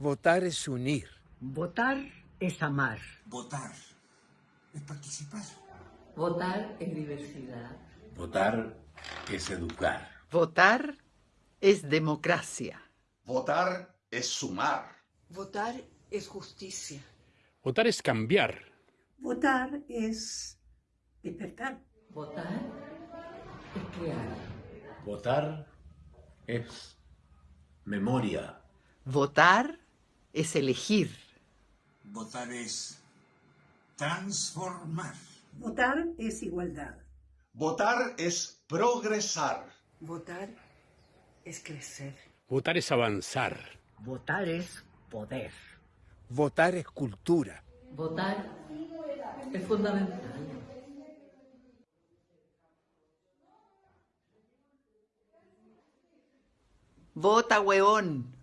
Votar es unir. Votar es amar. Votar es participar. Votar es diversidad. Votar es educar. Votar es democracia. Votar es sumar. Votar es justicia. Votar es cambiar. Votar es despertar. Votar es crear. Votar es memoria. Votar es elegir. Votar es transformar. Votar es igualdad. Votar es progresar. Votar es crecer. Votar es avanzar. Votar es poder. Votar es cultura. Votar es fundamental. Vota, hueón.